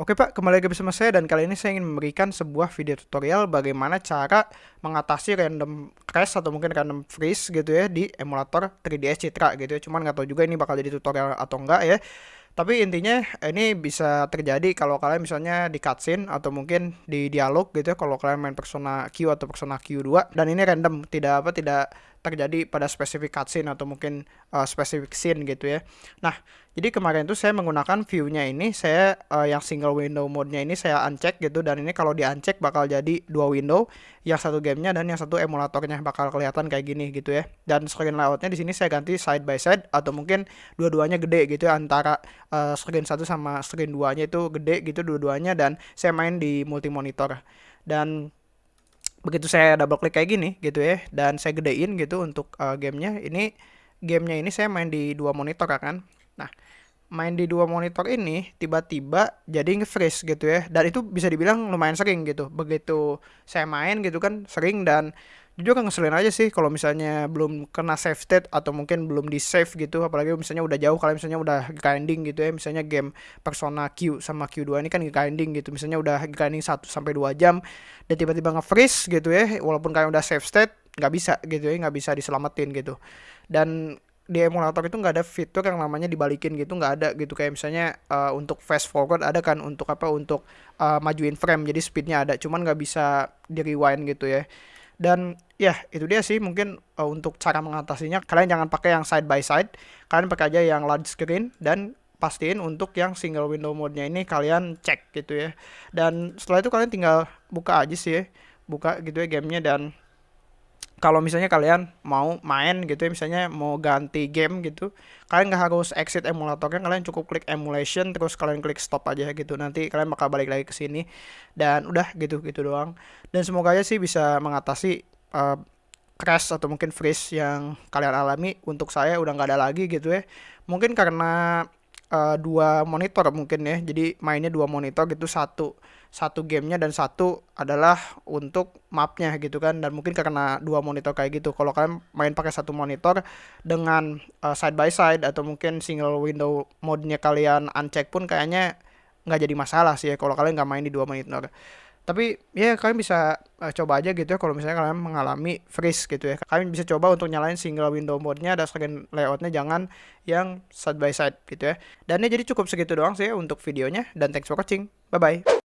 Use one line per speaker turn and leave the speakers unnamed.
Oke Pak, kembali lagi bersama saya dan kali ini saya ingin memberikan sebuah video tutorial bagaimana cara mengatasi random crash atau mungkin random freeze gitu ya di emulator 3ds Citra gitu ya. Cuman nggak tahu juga ini bakal jadi tutorial atau enggak ya. Tapi intinya ini bisa terjadi kalau kalian misalnya di cutscene atau mungkin di dialog gitu ya kalau kalian main Persona Q atau Persona Q2 dan ini random tidak apa tidak terjadi pada spesifik cutscene atau mungkin uh, spesifik scene gitu ya. Nah, jadi kemarin itu saya menggunakan view-nya ini, saya uh, yang single window mode-nya ini saya uncheck gitu dan ini kalau di uncheck bakal jadi dua window, yang satu gamenya dan yang satu emulatornya bakal kelihatan kayak gini gitu ya. Dan screen layout-nya di sini saya ganti side by side atau mungkin dua-duanya gede gitu ya antara uh, screen satu sama screen duanya itu gede gitu dua-duanya dan saya main di multi monitor. Dan begitu saya double klik kayak gini gitu ya dan saya gedein gitu untuk uh, gamenya ini gamenya ini saya main di dua monitor kan. Nah main di dua monitor ini tiba-tiba jadi nge-freeze gitu ya dan itu bisa dibilang lumayan sering gitu. Begitu saya main gitu kan sering dan jujur kan ngeselin aja sih kalau misalnya belum kena save state atau mungkin belum di save gitu apalagi misalnya udah jauh kalau misalnya udah grinding gitu ya misalnya game Persona Q sama Q2 ini kan grinding gitu misalnya udah grinding 1 sampai 2 jam dan tiba-tiba nge-freeze gitu ya walaupun kalian udah save state nggak bisa gitu ya nggak bisa diselamatin gitu. Dan di emulator itu nggak ada fitur yang namanya dibalikin gitu nggak ada gitu kayak misalnya uh, untuk fast forward ada kan untuk apa untuk uh, majuin frame jadi speednya ada cuman nggak bisa di rewind gitu ya dan ya itu dia sih. Mungkin uh, untuk cara mengatasinya kalian jangan pakai yang side by side. Kalian pakai aja yang large screen. Dan pastiin untuk yang single window mode-nya ini kalian cek gitu ya. Dan setelah itu kalian tinggal buka aja sih ya. Buka gitu ya gamenya dan kalau misalnya kalian mau main gitu ya misalnya mau ganti game gitu kalian nggak harus exit emulatornya kalian cukup klik emulation terus kalian klik stop aja gitu. Nanti kalian bakal balik lagi ke sini dan udah gitu gitu doang. Dan semoga aja sih bisa mengatasi uh, crash atau mungkin freeze yang kalian alami. Untuk saya udah nggak ada lagi gitu ya. Mungkin karena uh, dua monitor mungkin ya. Jadi mainnya dua monitor gitu satu satu gamenya dan satu adalah untuk mapnya gitu kan. Dan mungkin karena dua monitor kayak gitu. Kalau kalian main pakai satu monitor dengan uh, side by side atau mungkin single window mode-nya kalian uncheck pun kayaknya nggak jadi masalah sih ya kalau kalian nggak main di dua monitor tapi ya kalian bisa uh, coba aja gitu ya kalau misalnya kalian mengalami freeze gitu ya. Kalian bisa coba untuk nyalain single window mode-nya dan screen layout-nya jangan yang side by side gitu ya. Dan ini jadi cukup segitu doang sih ya untuk videonya dan thanks for watching. Bye bye